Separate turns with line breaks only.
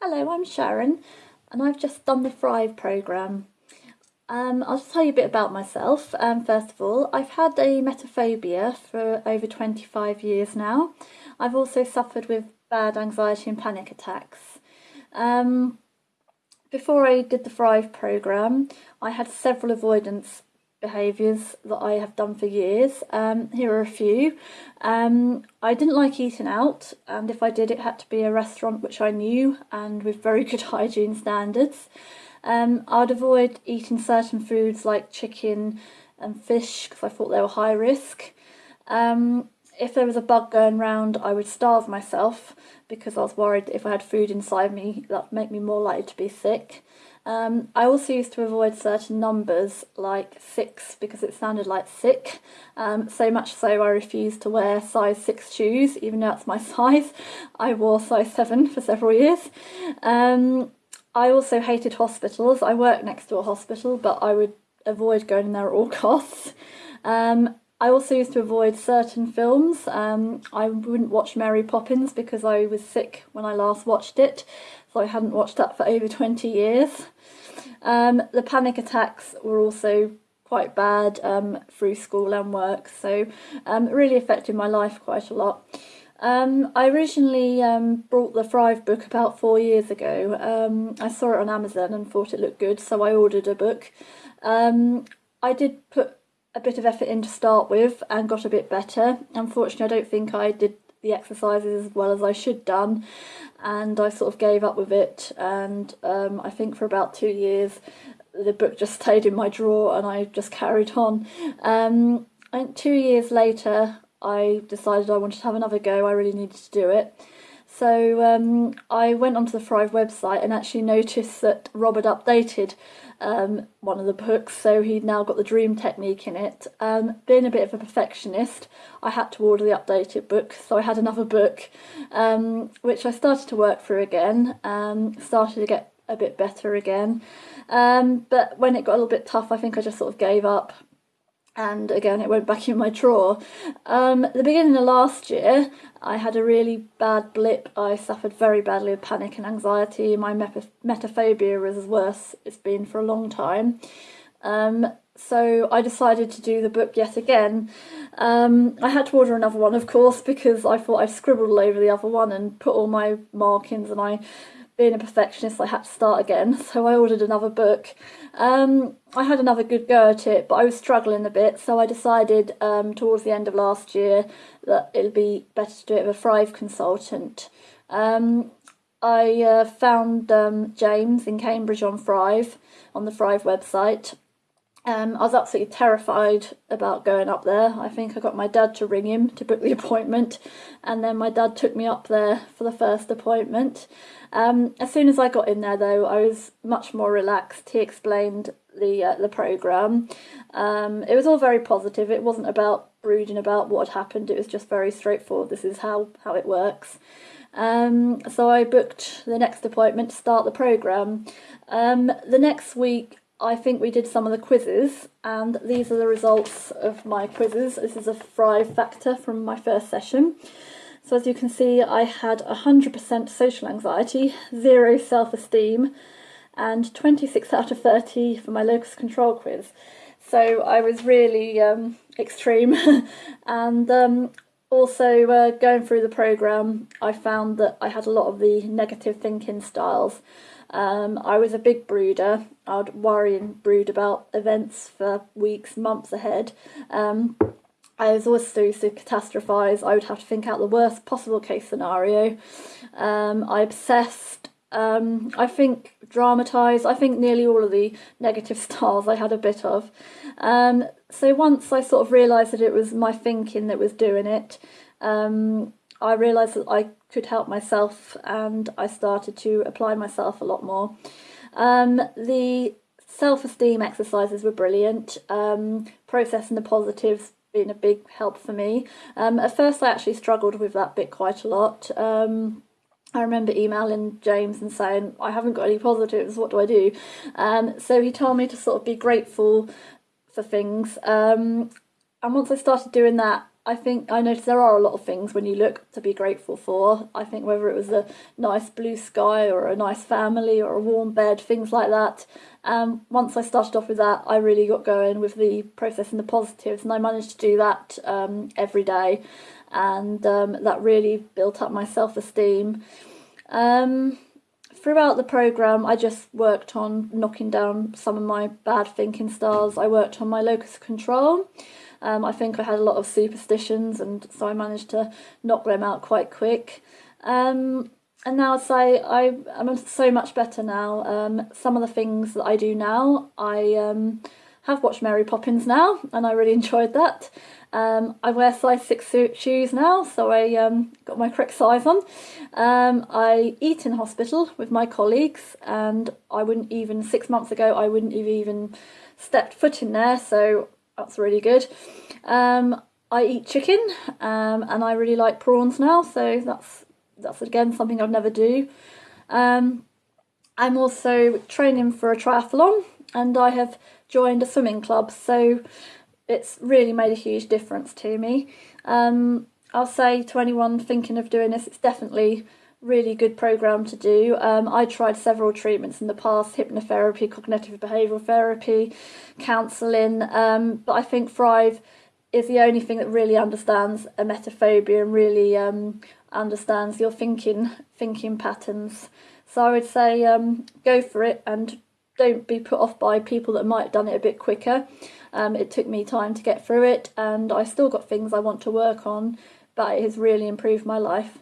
Hello, I'm Sharon and I've just done the Thrive programme. Um, I'll just tell you a bit about myself. Um, first of all, I've had a emetophobia for over 25 years now. I've also suffered with bad anxiety and panic attacks. Um, before I did the Thrive programme, I had several avoidance behaviours that I have done for years. Um, here are a few. Um, I didn't like eating out and if I did it had to be a restaurant which I knew and with very good hygiene standards. Um, I'd avoid eating certain foods like chicken and fish because I thought they were high risk. Um, if there was a bug going round I would starve myself because I was worried if I had food inside me that would make me more likely to be sick. Um, I also used to avoid certain numbers like 6 because it sounded like sick, um, so much so I refused to wear size 6 shoes even though that's my size. I wore size 7 for several years. Um, I also hated hospitals. I worked next to a hospital but I would avoid going there at all costs. Um, I also used to avoid certain films. Um, I wouldn't watch Mary Poppins because I was sick when I last watched it, so I hadn't watched that for over 20 years. Um, the panic attacks were also quite bad um, through school and work, so um, really affected my life quite a lot. Um, I originally um, brought the Thrive book about four years ago. Um, I saw it on Amazon and thought it looked good, so I ordered a book. Um, I did put a bit of effort in to start with and got a bit better. Unfortunately, I don't think I did the exercises as well as I should done and I sort of gave up with it and um, I think for about two years the book just stayed in my drawer and I just carried on. Um, and two years later I decided I wanted to have another go, I really needed to do it. So um, I went onto the Thrive website and actually noticed that Robert updated um, one of the books, so he'd now got the dream technique in it. Um, being a bit of a perfectionist, I had to order the updated book, so I had another book, um, which I started to work through again, um, started to get a bit better again. Um, but when it got a little bit tough, I think I just sort of gave up and again it went back in my drawer. Um, at the beginning of last year I had a really bad blip. I suffered very badly with panic and anxiety. My emetophobia was as worse it's been for a long time. Um, so I decided to do the book yet again. Um, I had to order another one of course because I thought I'd scribbled all over the other one and put all my markings and I being a perfectionist I had to start again so I ordered another book. Um, I had another good go at it but I was struggling a bit so I decided um, towards the end of last year that it'd be better to do it with a Thrive consultant. Um, I uh, found um, James in Cambridge on Thrive on the Thrive website um, I was absolutely terrified about going up there. I think I got my dad to ring him to book the appointment and then my dad took me up there for the first appointment. Um, as soon as I got in there though I was much more relaxed. He explained the uh, the programme. Um, it was all very positive. It wasn't about brooding about what had happened. It was just very straightforward. This is how, how it works. Um, so I booked the next appointment to start the programme. Um, the next week I think we did some of the quizzes and these are the results of my quizzes. This is a Thrive factor from my first session. So as you can see I had 100% social anxiety, zero self-esteem and 26 out of 30 for my locus control quiz. So I was really um, extreme and um, also uh, going through the programme I found that I had a lot of the negative thinking styles um, I was a big brooder. I'd worry and brood about events for weeks, months ahead. Um, I was always to catastrophise. I would have to think out the worst possible case scenario. Um, I obsessed. Um, I think dramatise. I think nearly all of the negative styles I had a bit of. Um, so once I sort of realised that it was my thinking that was doing it, um, I realised that I could help myself and I started to apply myself a lot more. Um, the self-esteem exercises were brilliant, um, processing the positives being a big help for me. Um, at first I actually struggled with that bit quite a lot. Um, I remember emailing James and saying, I haven't got any positives, what do I do? Um, so he told me to sort of be grateful for things. Um, and once I started doing that, I think I noticed there are a lot of things when you look to be grateful for. I think whether it was a nice blue sky or a nice family or a warm bed, things like that. Um, once I started off with that, I really got going with the processing the positives, and I managed to do that um, every day, and um, that really built up my self esteem. Um, throughout the program, I just worked on knocking down some of my bad thinking styles. I worked on my locus of control. Um, I think I had a lot of superstitions, and so I managed to knock them out quite quick. Um, and now I'd say I am so much better now. Um, some of the things that I do now, I um, have watched Mary Poppins now, and I really enjoyed that. Um, I wear size six shoes now, so I um, got my correct size on. Um, I eat in hospital with my colleagues, and I wouldn't even six months ago I wouldn't have even stepped foot in there. So that's really good. Um, I eat chicken um, and I really like prawns now, so that's that's again something I'd never do. Um, I'm also training for a triathlon and I have joined a swimming club, so it's really made a huge difference to me. Um, I'll say to anyone thinking of doing this, it's definitely really good program to do. Um, I tried several treatments in the past hypnotherapy, cognitive behavioural therapy, counselling, um, but I think Thrive is the only thing that really understands emetophobia and really um, understands your thinking thinking patterns. So I would say um, go for it and don't be put off by people that might have done it a bit quicker. Um, it took me time to get through it and I still got things I want to work on, but it has really improved my life.